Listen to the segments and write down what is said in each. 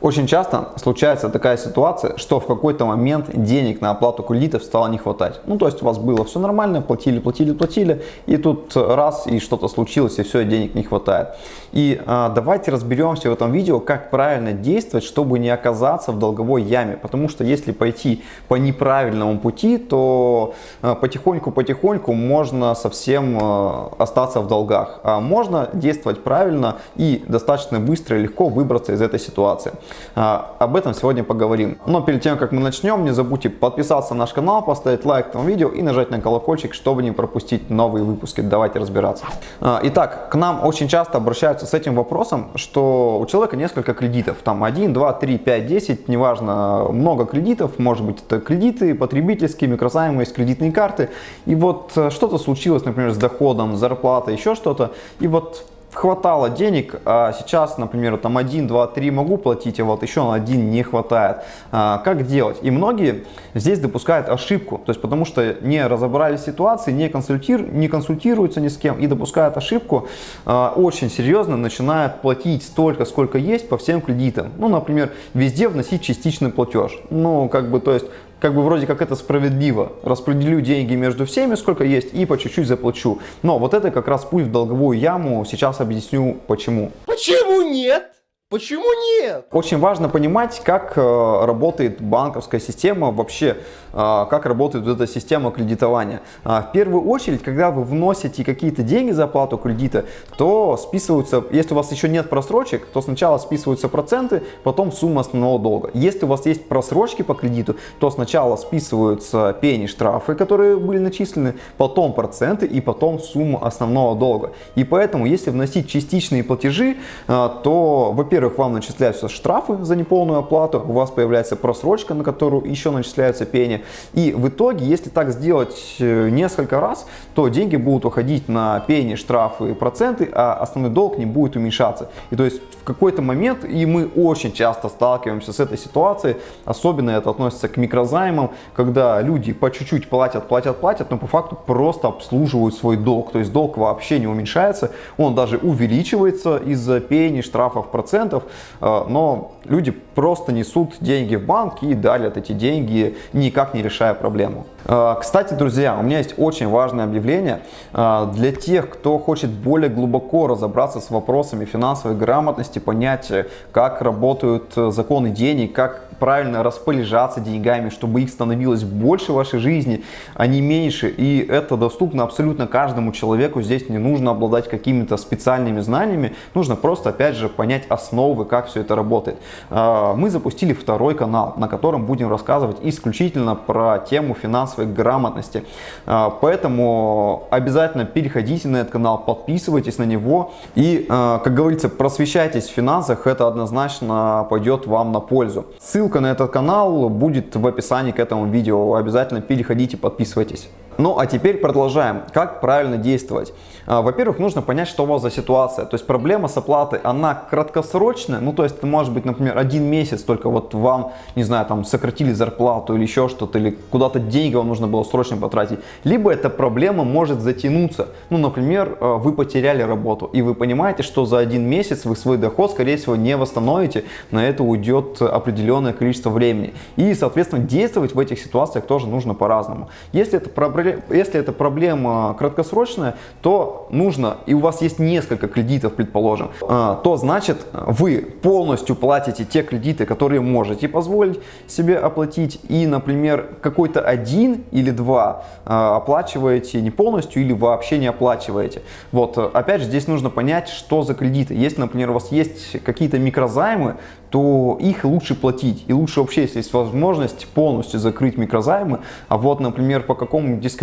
Очень часто случается такая ситуация, что в какой-то момент денег на оплату кредитов стало не хватать. Ну, то есть у вас было все нормально, платили, платили, платили, и тут раз, и что-то случилось, и все, денег не хватает. И а, давайте разберемся в этом видео, как правильно действовать, чтобы не оказаться в долговой яме. Потому что если пойти по неправильному пути, то потихоньку-потихоньку можно совсем а, остаться в долгах. А можно действовать правильно и достаточно быстро и легко выбраться из этой ситуации. А, об этом сегодня поговорим. Но перед тем, как мы начнем, не забудьте подписаться на наш канал, поставить лайк этому видео и нажать на колокольчик, чтобы не пропустить новые выпуски. Давайте разбираться. А, итак, к нам очень часто обращаются с этим вопросом, что у человека несколько кредитов. Там 1, 2, 3, 5, 10, неважно, много кредитов. Может быть это кредиты потребительские, микрозаймы, кредитные карты. И вот э, что-то случилось, например, с доходом, зарплатой, еще что-то. И вот хватало денег, а сейчас, например, там 1, 2, 3 могу платить, а вот еще на 1 не хватает. А, как делать? И многие здесь допускают ошибку, то есть потому что не разобрались ситуации, не, консультир, не консультируются ни с кем и допускают ошибку, а, очень серьезно начинают платить столько, сколько есть по всем кредитам. Ну, например, везде вносить частичный платеж. Ну, как бы, то есть как бы вроде как это справедливо. Распределю деньги между всеми, сколько есть, и по чуть-чуть заплачу. Но вот это как раз путь в долговую яму. Сейчас объясню почему. Почему нет? Почему нет? Очень важно понимать, как э, работает банковская система, вообще, э, как работает вот эта система кредитования. Э, в первую очередь, когда вы вносите какие-то деньги за оплату кредита, то списываются, если у вас еще нет просрочек, то сначала списываются проценты, потом сумма основного долга. Если у вас есть просрочки по кредиту, то сначала списываются пени, штрафы, которые были начислены, потом проценты и потом сумма основного долга. И поэтому, если вносить частичные платежи, то, во-первых, во-первых, вам начисляются штрафы за неполную оплату, у вас появляется просрочка, на которую еще начисляются пени. И в итоге, если так сделать э, несколько раз, то деньги будут уходить на пени, штрафы и проценты, а основной долг не будет уменьшаться. И то есть в какой-то момент, и мы очень часто сталкиваемся с этой ситуацией, особенно это относится к микрозаймам, когда люди по чуть-чуть платят, платят, платят, но по факту просто обслуживают свой долг. То есть долг вообще не уменьшается, он даже увеличивается из-за пени, штрафов, процентов процентов, э, но люди просто несут деньги в банк и далят эти деньги, никак не решая проблему. Э, кстати, друзья, у меня есть очень важное объявление э, для тех, кто хочет более глубоко разобраться с вопросами финансовой грамотности, понять, как работают законы денег, как правильно распоряжаться деньгами, чтобы их становилось больше в вашей жизни, а не меньше. И это доступно абсолютно каждому человеку. Здесь не нужно обладать какими-то специальными знаниями. Нужно просто, опять же, понять основы, как все это работает. А, мы запустили второй канал, на котором будем рассказывать исключительно про тему финансовой грамотности. А, поэтому обязательно переходите на этот канал, подписывайтесь на него. И, а, как говорится, просвещайтесь в финансах. Это однозначно пойдет вам на пользу. Ссылка на этот канал будет в описании к этому видео. Обязательно переходите, подписывайтесь. Ну а теперь продолжаем. Как правильно действовать? А, во-первых, нужно понять, что у вас за ситуация. То есть проблема с оплатой, она краткосрочная. Ну то есть это может быть, например, один месяц, только вот вам, не знаю, там сократили зарплату или еще что-то, или куда-то деньги вам нужно было срочно потратить. Либо эта проблема может затянуться. Ну, например, а, вы потеряли работу, и вы понимаете, что за один месяц вы свой доход, скорее всего, не восстановите. На это уйдет определенное количество времени. И, соответственно, действовать в этих ситуациях тоже нужно по-разному. Если это проблема если это проблема краткосрочная, то нужно, и у вас есть несколько кредитов, предположим, а, то значит вы полностью платите те кредиты, которые можете позволить себе оплатить, и, например, какой-то один или два а, оплачиваете не полностью или вообще не оплачиваете. Вот, опять же, здесь нужно понять, что за кредиты. Если, например, у вас есть какие-то микрозаймы, то их лучше платить. И лучше вообще, если есть возможность, полностью закрыть микрозаймы. А вот, например, по какому-нибудь из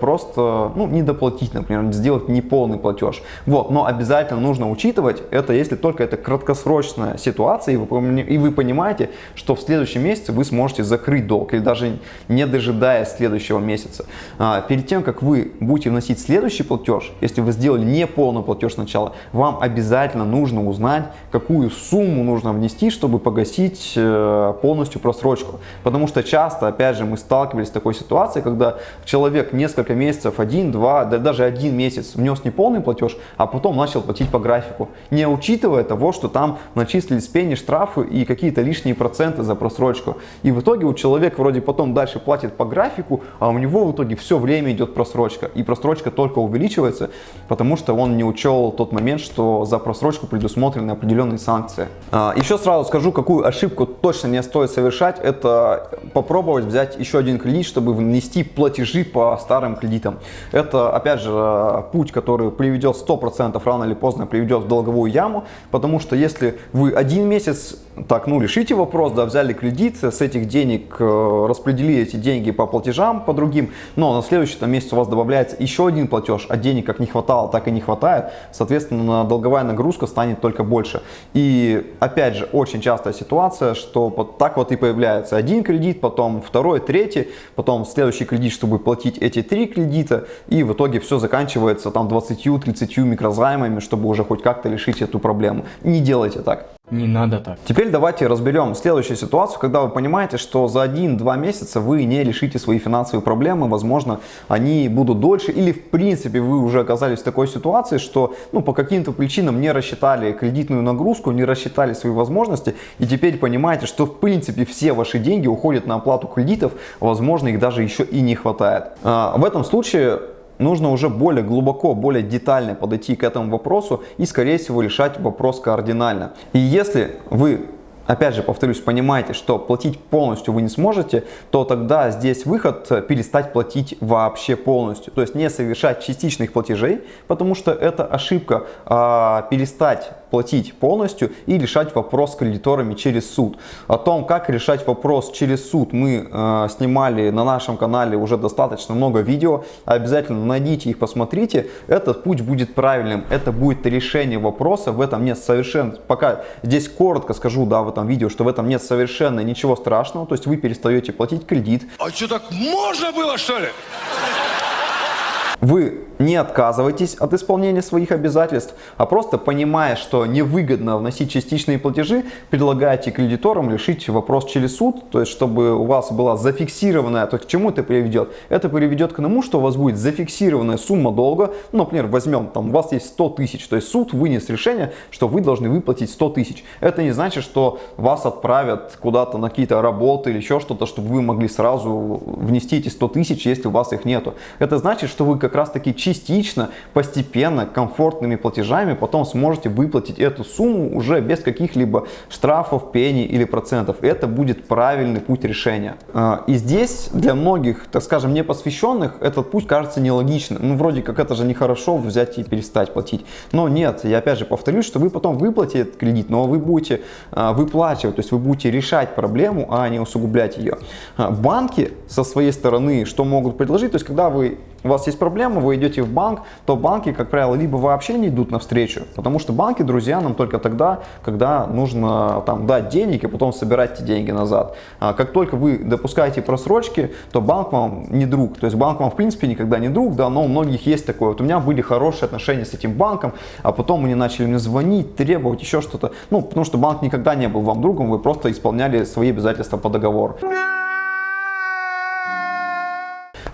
просто ну, не доплатить, например, сделать неполный платеж. Вот, но обязательно нужно учитывать это, если только это краткосрочная ситуация, и вы, и вы понимаете, что в следующем месяце вы сможете закрыть долг, или даже не дожидаясь следующего месяца. А, перед тем, как вы будете вносить следующий платеж, если вы сделали неполный платеж сначала, вам обязательно нужно узнать, какую сумму нужно внести чтобы погасить э, полностью просрочку. Потому что часто, опять же, мы сталкивались с такой ситуацией, когда человек несколько месяцев, один, два, да даже один месяц внес неполный платеж, а потом начал платить по графику, не учитывая того, что там начислились пени, штрафы и какие-то лишние проценты за просрочку. И в итоге у человека вроде потом дальше платит по графику, а у него в итоге все время идет просрочка. И просрочка только увеличивается, потому что он не учел тот момент, что за просрочку предусмотрены определенные санкции. А, еще сразу скажу, какую ошибку точно не стоит совершать, это попробовать взять еще один кредит, чтобы внести платежи по старым кредитам. Это, опять же, путь, который приведет 100% рано или поздно приведет в долговую яму, потому что если вы один месяц так, ну, решите вопрос, да, взяли кредит, с этих денег э, распределили эти деньги по платежам, по другим, но на следующий там, месяц у вас добавляется еще один платеж, а денег как не хватало, так и не хватает, соответственно, долговая нагрузка станет только больше. И, опять же, очень частая ситуация, что вот так вот и появляется один кредит, потом второй, третий, потом следующий кредит, чтобы платить эти три кредита, и в итоге все заканчивается там 20-30 микрозаймами, чтобы уже хоть как-то решить эту проблему. Не делайте так. Не надо так. Теперь давайте разберем следующую ситуацию, когда вы понимаете, что за 1-2 месяца вы не решите свои финансовые проблемы, возможно, они будут дольше, или в принципе вы уже оказались в такой ситуации, что ну, по каким-то причинам не рассчитали кредитную нагрузку, не рассчитали свои возможности, и теперь понимаете, что в принципе все ваши деньги уходят на оплату кредитов, возможно, их даже еще и не хватает. А, в этом случае нужно уже более глубоко, более детально подойти к этому вопросу и, скорее всего, решать вопрос кардинально. И если вы опять же, повторюсь, понимаете, что платить полностью вы не сможете, то тогда здесь выход перестать платить вообще полностью. То есть не совершать частичных платежей, потому что это ошибка, а перестать платить полностью и решать вопрос с кредиторами через суд. О том, как решать вопрос через суд, мы э, снимали на нашем канале уже достаточно много видео. Обязательно найдите их, посмотрите. Этот путь будет правильным, это будет решение вопроса. В этом нет совершенно, пока здесь коротко скажу, да, в этом видео, что в этом нет совершенно ничего страшного. То есть вы перестаете платить кредит. А что так можно было что ли? Вы не отказывайтесь от исполнения своих обязательств, а просто понимая, что невыгодно вносить частичные платежи, предлагаете кредиторам решить вопрос через суд, то есть чтобы у вас была зафиксированная, то есть к чему это приведет? Это приведет к тому, что у вас будет зафиксированная сумма долга, ну, например, возьмем, там у вас есть 100 тысяч, то есть суд вынес решение, что вы должны выплатить 100 тысяч. Это не значит, что вас отправят куда-то на какие-то работы или еще что-то, чтобы вы могли сразу внести эти 100 тысяч, если у вас их нету. Это значит, что вы как раз таки частично, постепенно, комфортными платежами потом сможете выплатить эту сумму уже без каких-либо штрафов, пений или процентов. Это будет правильный путь решения. А, и здесь для многих, так скажем, непосвященных этот путь кажется нелогичным. Ну, вроде как это же нехорошо взять и перестать платить. Но нет, я опять же повторюсь, что вы потом выплатите этот кредит, но вы будете а, выплачивать, то есть вы будете решать проблему, а не усугублять ее. А, банки со своей стороны что могут предложить? То есть когда вы у вас есть проблема, вы идете в банк, то банки, как правило, либо вообще не идут навстречу, потому что банки друзья нам только тогда, когда нужно там дать денег и потом собирать эти деньги назад. А как только вы допускаете просрочки, то банк вам не друг. То есть банк вам в принципе никогда не друг, да, но у многих есть такое. Вот у меня были хорошие отношения с этим банком, а потом они начали мне звонить, требовать еще что-то. Ну, потому что банк никогда не был вам другом, вы просто исполняли свои обязательства по договору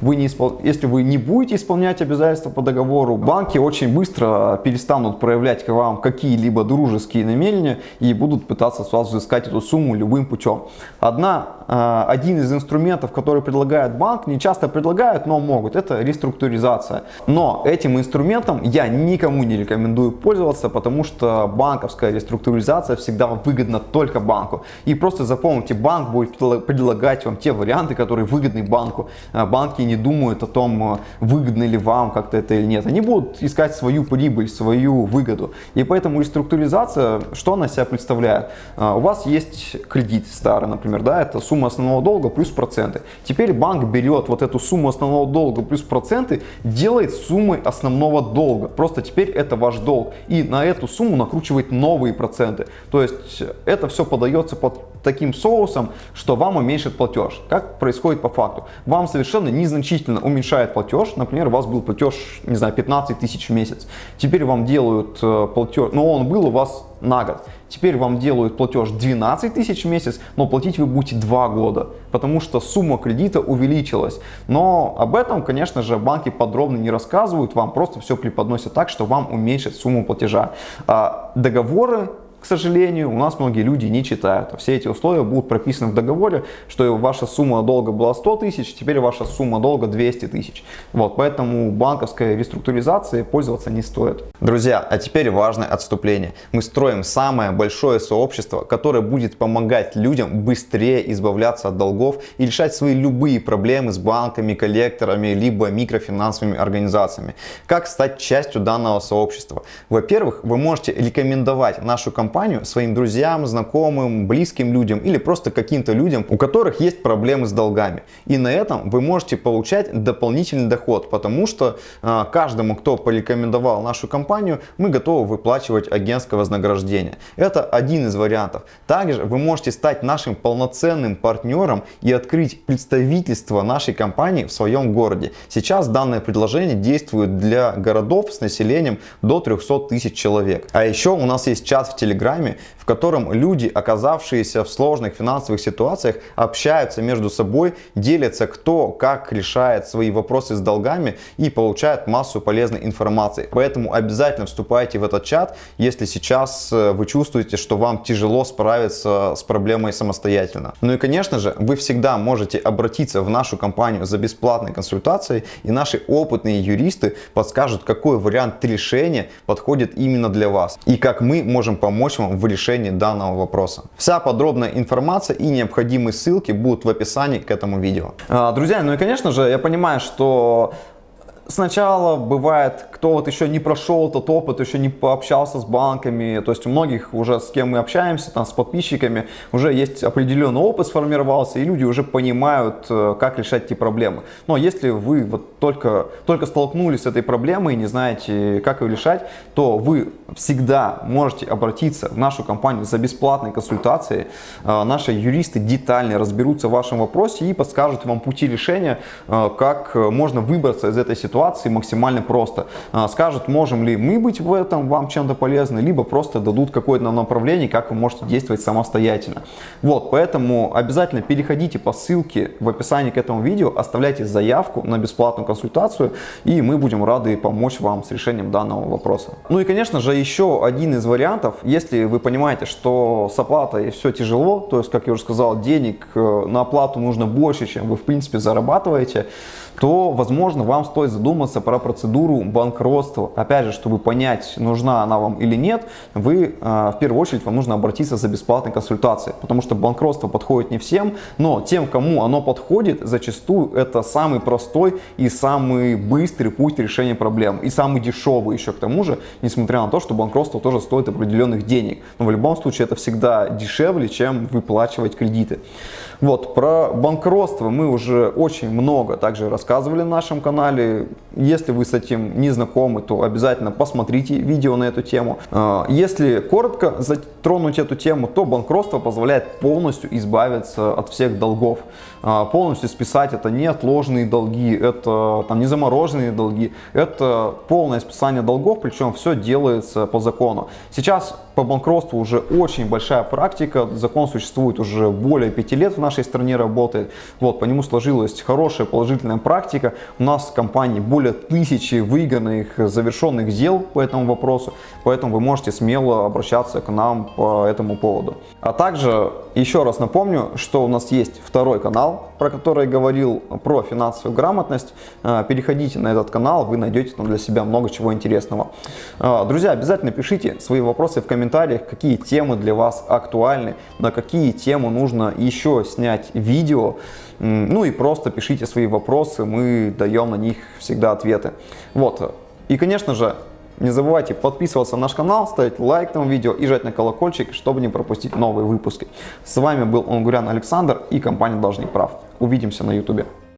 вы не испол... если вы не будете исполнять обязательства по договору, банки очень быстро перестанут проявлять к вам какие-либо дружеские намерения и будут пытаться с вас взыскать эту сумму любым путем. Одна, э, один из инструментов, который предлагает банк, не часто предлагают, но могут, это реструктуризация. Но этим инструментом я никому не рекомендую пользоваться, потому что банковская реструктуризация всегда выгодна только банку. И просто запомните, банк будет предлагать вам те варианты, которые выгодны банку. Э, банки не думают о том, э, выгодно ли вам как-то это или нет. Они будут искать свою прибыль, свою выгоду. И поэтому реструктуризация, что она себя представляет? У вас есть кредит старый, например, да, это сумма основного долга плюс проценты. Теперь банк берет вот эту сумму основного долга плюс проценты, делает суммой основного долга. Просто теперь это ваш долг. И на эту сумму накручивает новые проценты. То есть это все подается под таким соусом, что вам уменьшит платеж. Как происходит по факту? Вам совершенно незначительно уменьшает платеж. Например, у вас был платеж, не знаю, 15 тысяч в месяц. Теперь вам делают э, платеж, но он был у вас на год. Теперь вам делают платеж 12 тысяч в месяц, но платить вы будете 2 года, потому что сумма кредита увеличилась. Но об этом, конечно же, банки подробно не рассказывают, вам просто все преподносят так, что вам уменьшат сумму платежа. А договоры к сожалению, у нас многие люди не читают. Все эти условия будут прописаны в договоре, что ваша сумма долга была 100 тысяч, теперь ваша сумма долга 200 тысяч. Вот, поэтому банковской реструктуризацией пользоваться не стоит. Друзья, а теперь важное отступление. Мы строим самое большое сообщество, которое будет помогать людям быстрее избавляться от долгов и решать свои любые проблемы с банками, коллекторами, либо микрофинансовыми организациями. Как стать частью данного сообщества? Во-первых, вы можете рекомендовать нашу компанию компанию своим друзьям, знакомым, близким людям или просто каким-то людям, у которых есть проблемы с долгами. И на этом вы можете получать дополнительный доход, потому что э, каждому, кто порекомендовал нашу компанию, мы готовы выплачивать агентское вознаграждение. Это один из вариантов. Также вы можете стать нашим полноценным партнером и открыть представительство нашей компании в своем городе. Сейчас данное предложение действует для городов с населением до 300 тысяч человек. А еще у нас есть чат в Телеграме, Телеграме, в котором люди, оказавшиеся в сложных финансовых ситуациях, общаются между собой, делятся кто как решает свои вопросы с долгами и получают массу полезной информации. Поэтому обязательно вступайте в этот чат, если сейчас э, вы чувствуете, что вам тяжело справиться с проблемой самостоятельно. Ну и конечно же, вы всегда можете обратиться в нашу компанию за бесплатной консультацией и наши опытные юристы подскажут, какой вариант решения подходит именно для вас и как мы можем помочь помочь вам в решении данного вопроса. Вся подробная информация и необходимые ссылки будут в описании к этому видео. А, друзья, ну и конечно же, я понимаю, что Сначала бывает, кто вот еще не прошел этот опыт, еще не пообщался с банками, то есть у многих уже с кем мы общаемся, там с подписчиками, уже есть определенный опыт сформировался, и люди уже понимают, э, как решать эти проблемы. Но если вы вот только, только столкнулись с этой проблемой и не знаете, как ее решать, то вы всегда можете обратиться в нашу компанию за бесплатной консультацией. Э, наши юристы детально разберутся в вашем вопросе и подскажут вам пути решения, э, как можно выбраться из этой ситуации ситуации максимально просто. А, скажут, можем ли мы быть в этом вам чем-то полезны, либо просто дадут какое-то направление, как вы можете действовать самостоятельно. Вот, поэтому обязательно переходите по ссылке в описании к этому видео, оставляйте заявку на бесплатную консультацию, и мы будем рады помочь вам с решением данного вопроса. Ну и, конечно же, еще один из вариантов, если вы понимаете, что с оплатой все тяжело, то есть, как я уже сказал, денег э, на оплату нужно больше, чем вы, в принципе, зарабатываете, то, возможно, вам стоит задуматься про процедуру банкротства. Опять же, чтобы понять, нужна она вам или нет, вы, э, в первую очередь, вам нужно обратиться за бесплатной консультацией, потому что банкротство подходит не всем, но тем, кому оно подходит, зачастую это самый простой и самый быстрый путь решения проблем, и самый дешевый еще к тому же, несмотря на то, что банкротство тоже стоит определенных денег. Но в любом случае это всегда дешевле, чем выплачивать кредиты. Вот, про банкротство мы уже очень много также рассказывали на нашем канале. Если вы с этим не знакомы, то обязательно посмотрите видео на эту тему. А, если коротко затронуть эту тему, то банкротство позволяет полностью избавиться от всех долгов. А, полностью списать это не отложенные долги, это там, не замороженные долги, это полное списание долгов, причем все делается по закону. Сейчас по банкротству уже очень большая практика, закон существует уже более пяти лет в нашей стране работает, вот, по нему сложилась хорошая положительная практика, у нас в компании более тысячи выигранных, завершенных дел по этому вопросу, поэтому вы можете смело обращаться к нам по этому поводу. А также еще раз напомню, что у нас есть второй канал, про который говорил, про финансовую грамотность. А, переходите на этот канал, вы найдете там для себя много чего интересного. А, друзья, обязательно пишите свои вопросы в комментариях, какие темы для вас актуальны, на какие темы нужно еще снять видео. Ну и просто пишите свои вопросы, мы даем на них всегда ответы. Вот. И, конечно же, не забывайте подписываться на наш канал, ставить лайк этому видео и жать на колокольчик, чтобы не пропустить новые выпуски. С вами был Онгурян Александр и компания Должник Прав. Увидимся на ютубе.